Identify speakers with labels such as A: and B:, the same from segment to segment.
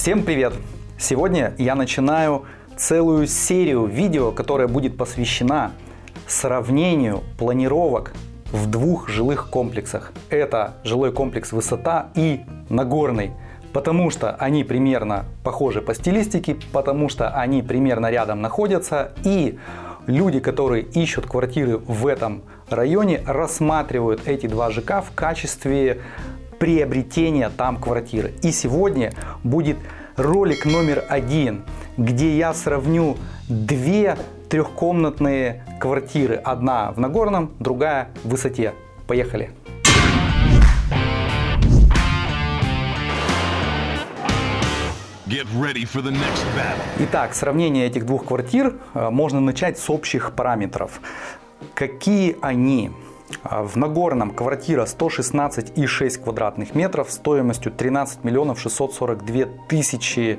A: Всем привет! Сегодня я начинаю целую серию видео, которая будет посвящена сравнению планировок в двух жилых комплексах. Это жилой комплекс «Высота» и «Нагорный». Потому что они примерно похожи по стилистике, потому что они примерно рядом находятся и люди, которые ищут квартиры в этом районе, рассматривают эти два ЖК в качестве приобретения там квартиры. И сегодня будет ролик номер один, где я сравню две трехкомнатные квартиры. Одна в Нагорном, другая в Высоте. Поехали! Итак, сравнение этих двух квартир э, можно начать с общих параметров. Какие они? Э, В Нагорном квартира 116,6 квадратных метров стоимостью 13 миллионов 642 тысячи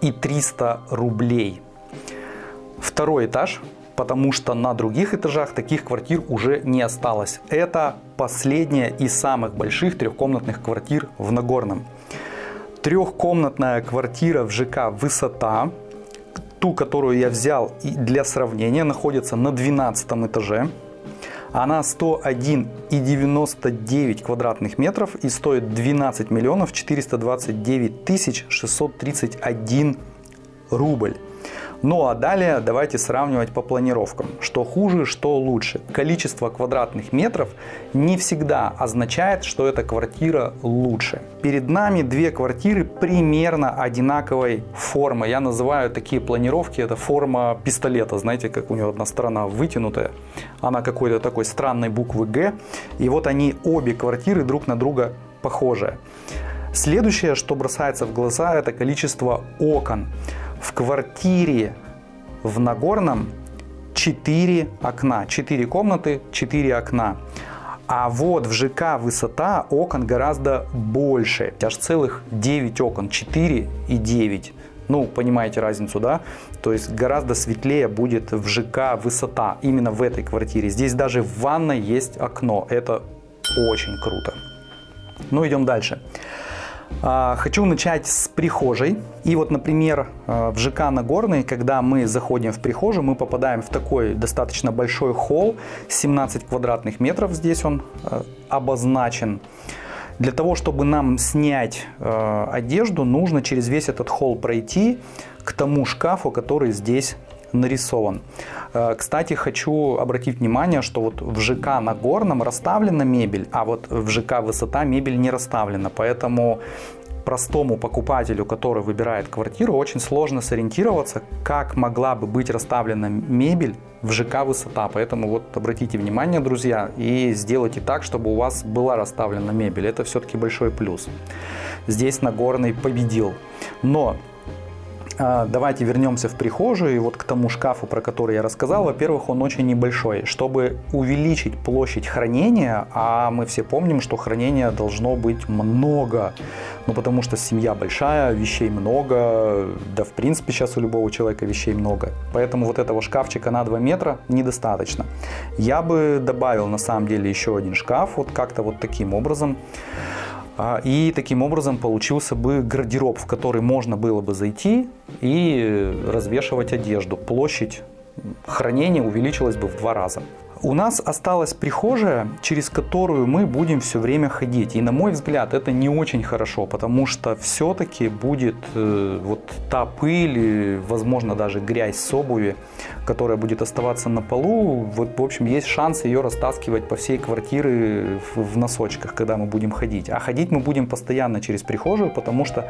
A: и 300 рублей. Второй этаж, потому что на других этажах таких квартир уже не осталось. Это последняя из самых больших трехкомнатных квартир в Нагорном. Трехкомнатная квартира в ЖК «Высота», ту, которую я взял для сравнения, находится на 12 этаже. Она 101,99 квадратных метров и стоит 12 миллионов 429 тысяч 631 рубль. Ну а далее давайте сравнивать по планировкам. Что хуже, что лучше. Количество квадратных метров не всегда означает, что эта квартира лучше. Перед нами две квартиры примерно одинаковой формы. Я называю такие планировки, это форма пистолета. Знаете, как у него одна сторона вытянутая. Она какой-то такой странной буквы Г. И вот они обе квартиры друг на друга похожие. Следующее, что бросается в глаза, это количество окон. В квартире в Нагорном 4 окна, 4 комнаты, 4 окна. А вот в ЖК высота окон гораздо больше, аж целых 9 окон, 4 и 9. Ну, понимаете разницу, да? То есть гораздо светлее будет в ЖК высота, именно в этой квартире. Здесь даже в ванной есть окно, это очень круто. Ну, идем дальше. А, хочу начать с прихожей. И вот, например, а, в ЖК Нагорный, когда мы заходим в прихожую, мы попадаем в такой достаточно большой холл, 17 квадратных метров здесь он а, обозначен. Для того, чтобы нам снять одежду, нужно через весь этот холл пройти к тому шкафу, который здесь нарисован. Кстати, хочу обратить внимание, что вот в ЖК Нагорном расставлена мебель, а вот в ЖК Высота мебель не расставлена. Поэтому простому покупателю, который выбирает квартиру, очень сложно сориентироваться, как могла бы быть расставлена мебель в ЖК «Высота». Поэтому вот обратите внимание, друзья, и сделайте так, чтобы у вас была расставлена мебель. Это все-таки большой плюс. Здесь Нагорный победил. Но Давайте вернемся в прихожую и вот к тому шкафу, про который я рассказал. Во-первых, он очень небольшой. Чтобы увеличить площадь хранения, а мы все помним, что хранения должно быть много, ну потому что семья большая, вещей много, да в принципе сейчас у любого человека вещей много. Поэтому вот этого шкафчика на 2 метра недостаточно. Я бы добавил на самом деле еще один шкаф, вот как-то вот таким образом. А, и таким образом получился бы гардероб, в который можно было бы зайти и развешивать одежду. Площадь хранения увеличилась бы в два раза. У нас осталась прихожая, через которую мы будем все время ходить. И на мой взгляд, это не очень хорошо, потому что все-таки будет э, вот та пыль, возможно, даже грязь с обуви, которая будет оставаться на полу. Вот, в общем, есть шанс ее растаскивать по всей квартире в, в носочках, когда мы будем ходить. А ходить мы будем постоянно через прихожую, потому что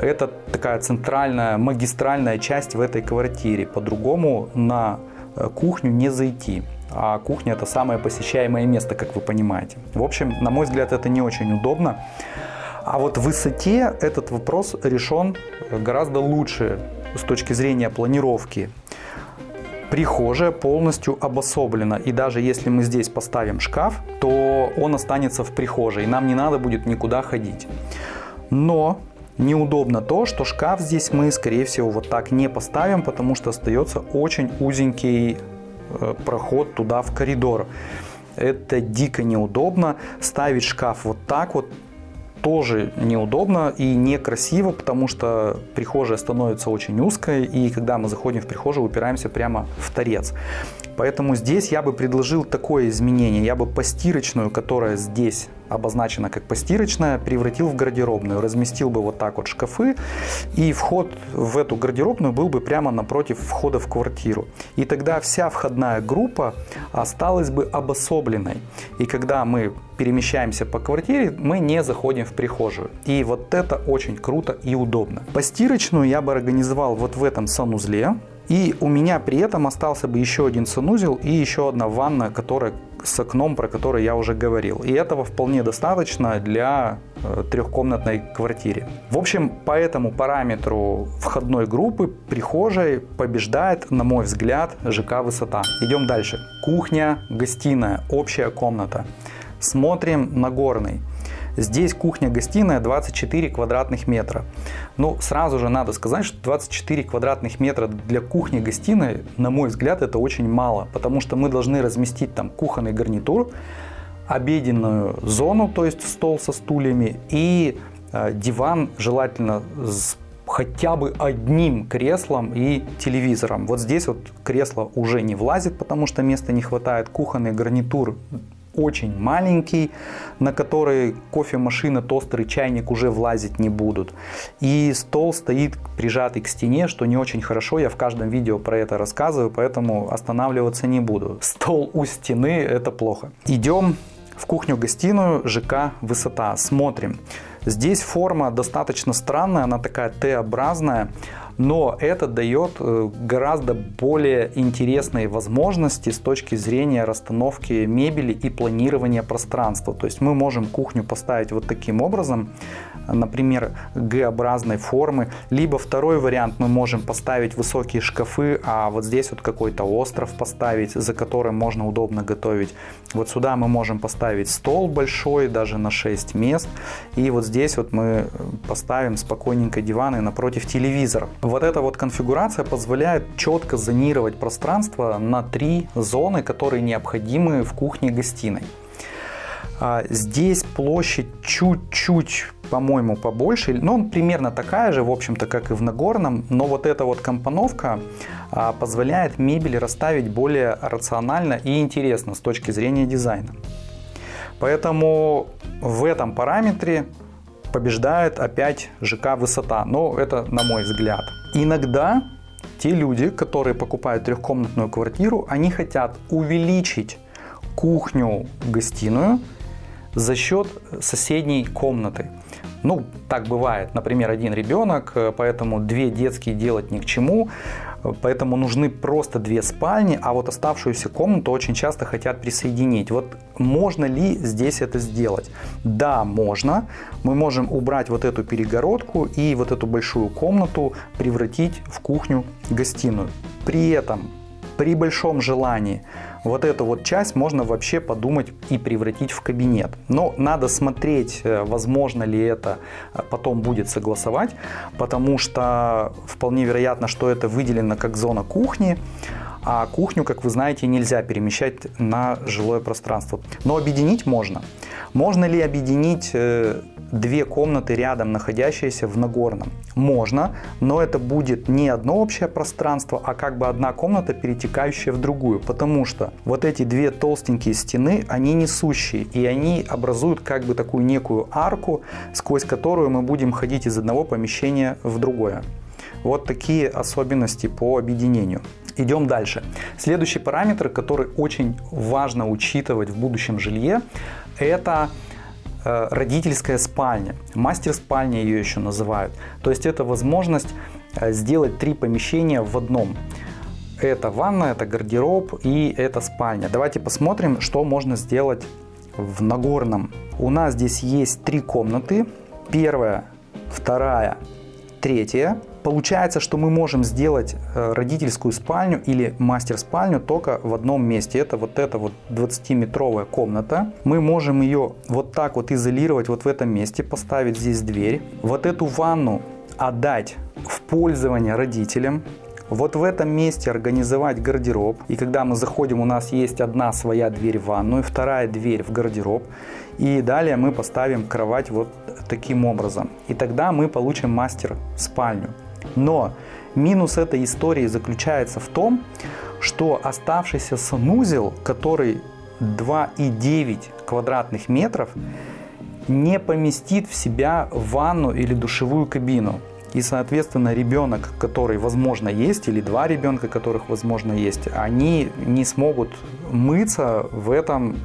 A: это такая центральная, магистральная часть в этой квартире. По-другому на э, кухню не зайти а кухня это самое посещаемое место, как вы понимаете. В общем, на мой взгляд, это не очень удобно. А вот в высоте этот вопрос решен гораздо лучше с точки зрения планировки. Прихожая полностью обособлена. И даже если мы здесь поставим шкаф, то он останется в прихожей. И нам не надо будет никуда ходить. Но неудобно то, что шкаф здесь мы, скорее всего, вот так не поставим, потому что остается очень узенький проход туда в коридор. Это дико неудобно. Ставить шкаф вот так вот тоже неудобно и некрасиво, потому что прихожая становится очень узкой, и когда мы заходим в прихожую, упираемся прямо в торец. Поэтому здесь я бы предложил такое изменение. Я бы постирочную, которая здесь обозначена как постирочная, превратил в гардеробную. Разместил бы вот так вот шкафы, и вход в эту гардеробную был бы прямо напротив входа в квартиру. И тогда вся входная группа осталась бы обособленной. И когда мы перемещаемся по квартире, мы не заходим в прихожую. И вот это очень круто и удобно. Постирочную я бы организовал вот в этом санузле. И у меня при этом остался бы еще один санузел и еще одна ванна, которая с окном, про который я уже говорил. И этого вполне достаточно для э, трехкомнатной квартиры. В общем, по этому параметру входной группы прихожей побеждает, на мой взгляд, ЖК «Высота». Идем дальше. Кухня, гостиная, общая комната. Смотрим на горный. Здесь кухня-гостиная 24 квадратных метра. Ну, сразу же надо сказать, что 24 квадратных метра для кухни-гостиной, на мой взгляд, это очень мало, потому что мы должны разместить там кухонный гарнитур, обеденную зону, то есть стол со стульями и э, диван, желательно с хотя бы одним креслом и телевизором. Вот здесь вот кресло уже не влазит, потому что места не хватает. Кухонный гарнитур очень маленький, на который кофемашина, тостер и чайник уже влазить не будут. И стол стоит прижатый к стене, что не очень хорошо. Я в каждом видео про это рассказываю, поэтому останавливаться не буду. Стол у стены – это плохо. Идем в кухню-гостиную ЖК «Высота». Смотрим. Здесь форма достаточно странная, она такая Т-образная но это дает э, гораздо более интересные возможности с точки зрения расстановки мебели и планирования пространства. То есть мы можем кухню поставить вот таким образом, например, Г-образной формы, либо второй вариант мы можем поставить высокие шкафы, а вот здесь вот какой-то остров поставить, за которым можно удобно готовить. Вот сюда мы можем поставить стол большой, даже на 6 мест, и вот здесь вот мы поставим спокойненько диваны напротив телевизора. Вот эта вот конфигурация позволяет четко зонировать пространство на три зоны, которые необходимы в кухне-гостиной. А, здесь площадь чуть-чуть, по-моему, побольше, но он примерно такая же, в общем-то, как и в Нагорном, но вот эта вот компоновка а, позволяет мебель расставить более рационально и интересно с точки зрения дизайна. Поэтому в этом параметре побеждает опять ЖК «Высота». Но это на мой взгляд. Иногда те люди, которые покупают трехкомнатную квартиру, они хотят увеличить кухню-гостиную за счет соседней комнаты. Ну, так бывает. Например, один ребенок, э, поэтому две детские делать ни к чему. Поэтому нужны просто две спальни, а вот оставшуюся комнату очень часто хотят присоединить. Вот можно ли здесь это сделать? Да, можно. Мы можем убрать вот эту перегородку и вот эту большую комнату превратить в кухню-гостиную. При этом, при большом желании, вот эту вот часть можно вообще подумать и превратить в кабинет. Но надо смотреть, э, возможно ли это э, потом будет согласовать, потому что вполне вероятно, что это выделено как зона кухни, а кухню, как вы знаете, нельзя перемещать на жилое пространство. Но объединить можно. Можно ли объединить э, две комнаты рядом, находящиеся в Нагорном? Можно, но это будет не одно общее пространство, а как бы одна комната, перетекающая в другую. Потому что вот эти две толстенькие стены, они несущие, и они образуют как бы такую некую арку, сквозь которую мы будем ходить из одного помещения в другое. Вот такие особенности по объединению. Идем дальше. Следующий параметр, который очень важно учитывать в будущем жилье, это родительская спальня. Мастер спальня ее еще называют. То есть это возможность э, сделать три помещения в одном. Это ванна, это гардероб и это спальня. Давайте посмотрим, что можно сделать в Нагорном. У нас здесь есть три комнаты. Первая, вторая, третья. Получается, что мы можем сделать э, родительскую спальню или мастер-спальню только в одном месте. Это вот эта вот 20-метровая комната. Мы можем ее вот так вот изолировать вот в этом месте, поставить здесь дверь. Вот эту ванну отдать в пользование родителям. Вот в этом месте организовать гардероб. И когда мы заходим, у нас есть одна своя дверь в ванную, вторая дверь в гардероб. И далее мы поставим кровать вот таким образом. И тогда мы получим мастер спальню. Но минус этой истории заключается в том, что оставшийся санузел, который 2,9 квадратных метров, не поместит в себя ванну или душевую кабину. И, соответственно, ребенок, который, возможно, есть, или два ребенка, которых, возможно, есть, они не смогут мыться в этом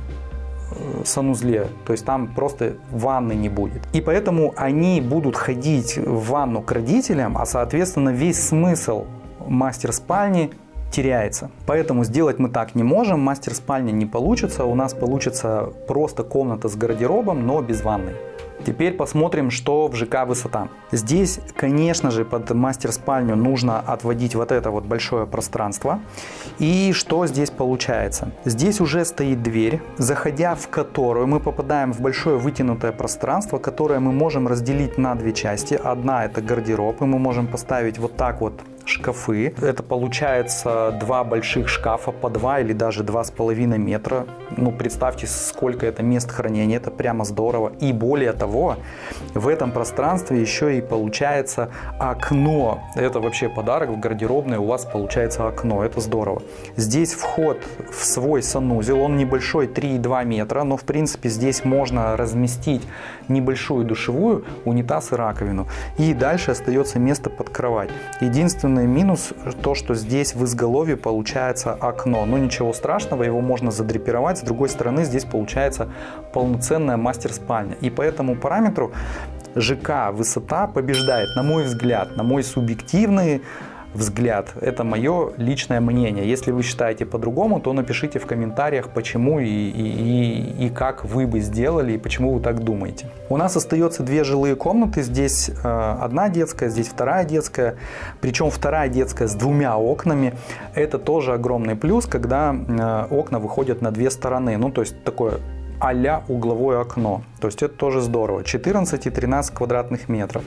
A: э, санузле, то есть там просто ванны не будет. И поэтому они будут ходить в ванну к родителям, а соответственно весь смысл мастер спальни теряется. Поэтому сделать мы так не можем, мастер спальни не получится, у нас получится просто комната с гардеробом, но без ванной. Теперь посмотрим, что в ЖК высота. Здесь, конечно же, под мастер-спальню нужно отводить вот это вот большое пространство. И что здесь получается? Здесь уже стоит дверь, заходя в которую мы попадаем в большое вытянутое пространство, которое мы можем разделить на две части. Одна это гардероб, и мы можем поставить вот так вот шкафы. Это получается два больших шкафа по 2 или даже 2,5 метра. Ну, представьте, сколько это мест хранения. Это прямо здорово. И более того, в этом пространстве еще и получается окно. Это вообще подарок в гардеробной. У вас получается окно. Это здорово. Здесь вход в свой санузел. Он небольшой, 3,2 метра. Но, в принципе, здесь можно разместить небольшую душевую, унитаз и раковину. И дальше остается место под кровать. Единственное, Единственный минус то, что здесь в изголовье получается окно. Но ничего страшного, его можно задрапировать. С другой стороны, здесь получается полноценная мастер-спальня. И по этому параметру ЖК высота побеждает, на мой взгляд, на мой субъективный взгляд. Это мое личное мнение. Если вы считаете по-другому, то напишите в комментариях, почему и, и, и как вы бы сделали, и почему вы так думаете. У нас остается две жилые комнаты. Здесь э, одна детская, здесь вторая детская. Причем вторая детская с двумя окнами. Это тоже огромный плюс, когда э, окна выходят на две стороны. Ну, то есть такое а угловое окно. То есть это тоже здорово. 14 и 13 квадратных метров.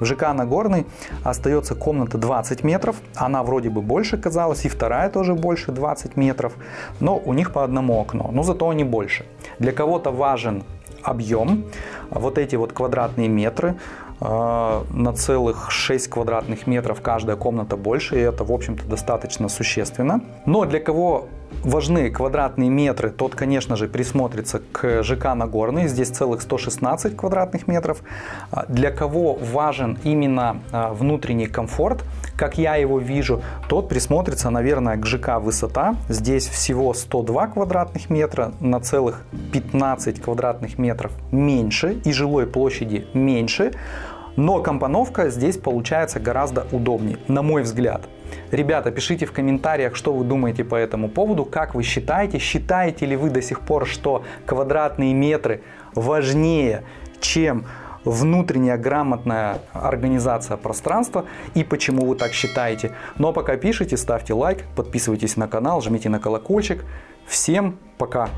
A: В ЖК Нагорный остается комната 20 метров. Она вроде бы больше казалась. И вторая тоже больше 20 метров. Но у них по одному окну. Но зато они больше. Для кого-то важен объем. Вот эти вот квадратные метры на целых 6 квадратных метров каждая комната больше, и это, в общем-то, достаточно существенно. Но для кого важны квадратные метры, тот, конечно же, присмотрится к ЖК Нагорный. Здесь целых 116 квадратных метров. А для кого важен именно а, внутренний комфорт, как я его вижу, тот присмотрится, наверное, к ЖК Высота. Здесь всего 102 квадратных метра, на целых 15 квадратных метров меньше и жилой площади меньше. Но компоновка здесь получается гораздо удобнее, на мой взгляд. Ребята, пишите в комментариях, что вы думаете по этому поводу, как вы считаете, считаете ли вы до сих пор, что квадратные метры важнее, чем внутренняя грамотная организация пространства и почему вы так считаете. Но пока пишите, ставьте лайк, подписывайтесь на канал, жмите на колокольчик. Всем пока!